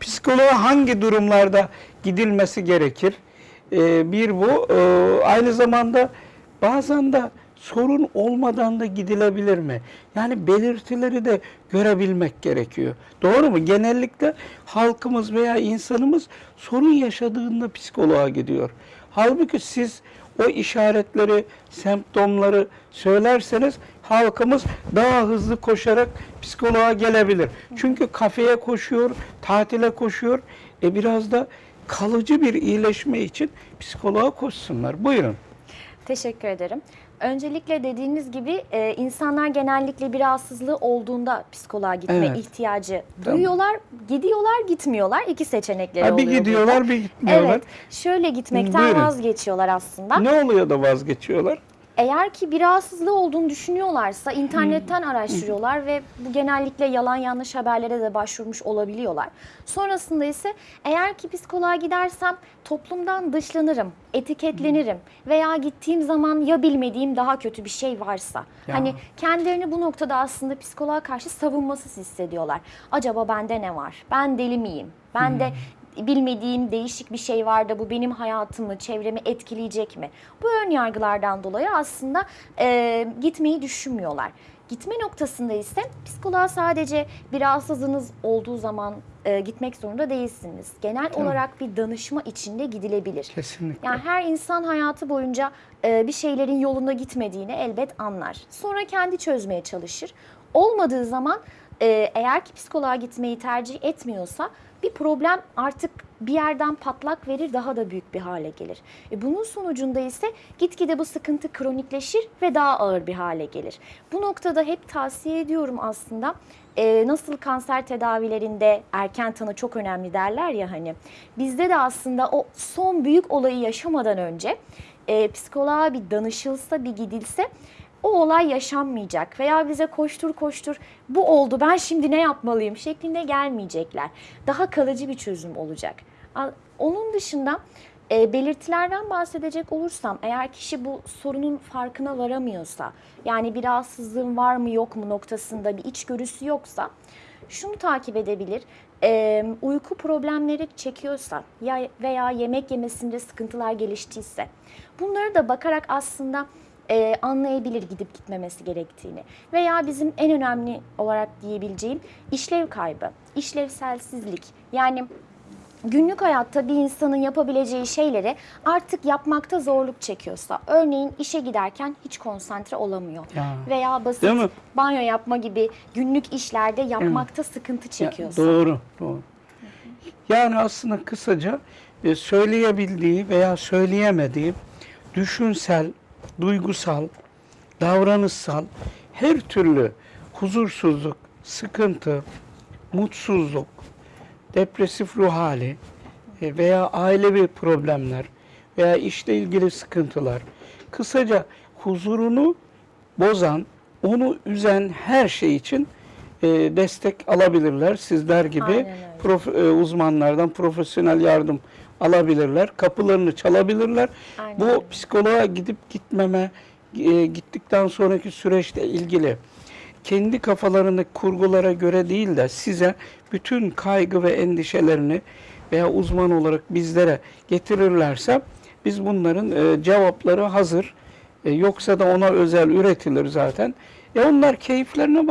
psikoloğa hangi durumlarda gidilmesi gerekir? Ee, bir bu. Ee, aynı zamanda bazen de sorun olmadan da gidilebilir mi? Yani belirtileri de görebilmek gerekiyor. Doğru mu? Genellikle halkımız veya insanımız sorun yaşadığında psikoloğa gidiyor. Halbuki siz o işaretleri, semptomları söylerseniz halkımız daha hızlı koşarak psikoloğa gelebilir. Çünkü kafeye koşuyor, tatile koşuyor. E biraz da kalıcı bir iyileşme için psikoloğa koşsunlar. Buyurun. Teşekkür ederim. Öncelikle dediğiniz gibi e, insanlar genellikle bir rahatsızlığı olduğunda psikoloğa gitme Evet. ihtiyacı Tamam. duyuyorlar. Gidiyorlar, gitmiyorlar. İki seçenekleri Ha, bir oluyor gidiyorlar, burada. bir gitmiyorlar. Evet. Şöyle gitmekten Buyurun. vazgeçiyorlar aslında. Ne oluyor da vazgeçiyorlar? Eğer ki bir rahatsızlığı olduğunu düşünüyorlarsa internetten araştırıyorlar ve bu genellikle yalan yanlış haberlere de başvurmuş olabiliyorlar. Sonrasında ise eğer ki psikoloğa gidersem toplumdan dışlanırım, etiketlenirim veya gittiğim zaman ya bilmediğim daha kötü bir şey varsa. Ya. Hani kendilerini bu noktada aslında psikoloğa karşı savunmasız hissediyorlar. Acaba bende ne var? Ben deli miyim? Ben de bilmediğim değişik bir şey var da bu benim hayatımı, çevremi etkileyecek mi? Bu ön yargılardan dolayı aslında e, gitmeyi düşünmüyorlar. Gitme noktasında ise psikoloğa sadece bir rahatsızlığınız olduğu zaman e, gitmek zorunda değilsiniz. Genel olarak bir danışma içinde gidilebilir. Kesinlikle. Yani her insan hayatı boyunca e, bir şeylerin yolunda gitmediğini elbet anlar. Sonra kendi çözmeye çalışır. Olmadığı zaman e, eğer ki psikoloğa gitmeyi tercih etmiyorsa bir problem artık bir yerden patlak verir daha da büyük bir hale gelir. E, bunun sonucunda ise gitgide bu sıkıntı kronikleşir ve daha ağır bir hale gelir. Bu noktada hep tavsiye ediyorum aslında e, nasıl kanser tedavilerinde erken tanı çok önemli derler ya hani. Bizde de aslında o son büyük olayı yaşamadan önce e, psikoloğa bir danışılsa bir gidilse o olay yaşanmayacak veya bize koştur koştur bu oldu ben şimdi ne yapmalıyım şeklinde gelmeyecekler. Daha kalıcı bir çözüm olacak. Onun dışında e, belirtilerden bahsedecek olursam eğer kişi bu sorunun farkına varamıyorsa yani bir rahatsızlığın var mı yok mu noktasında bir içgörüsü yoksa şunu takip edebilir. E, uyku problemleri çekiyorsa ya veya yemek yemesinde sıkıntılar geliştiyse bunları da bakarak aslında e, anlayabilir gidip gitmemesi gerektiğini. Veya bizim en önemli olarak diyebileceğim işlev kaybı, işlevselsizlik. Yani günlük hayatta bir insanın yapabileceği şeyleri artık yapmakta zorluk çekiyorsa, örneğin işe giderken hiç konsantre olamıyor Ya. veya basit banyo yapma gibi günlük işlerde yapmakta sıkıntı Ya, çekiyorsa. doğru, doğru. Yani aslında kısaca e, söyleyebildiği veya söyleyemediği düşünsel, duygusal, davranışsal her türlü huzursuzluk, sıkıntı, mutsuzluk, depresif ruh hali e, veya ailevi problemler veya işle ilgili sıkıntılar, kısaca huzurunu bozan, onu üzen her şey için e, destek alabilirler. Sizler gibi prof- e, uzmanlardan profesyonel yardım alabilirler. Kapılarını çalabilirler. Aynen Bu psikoloğa gidip gitmeme, e, gittikten sonraki süreçle ilgili kendi kafalarındaki kurgulara göre değil de size bütün kaygı ve endişelerini veya uzman olarak bizlere getirirlerse biz bunların e, cevapları hazır. E, yoksa da ona özel üretilir zaten. E onlar keyiflerine bak.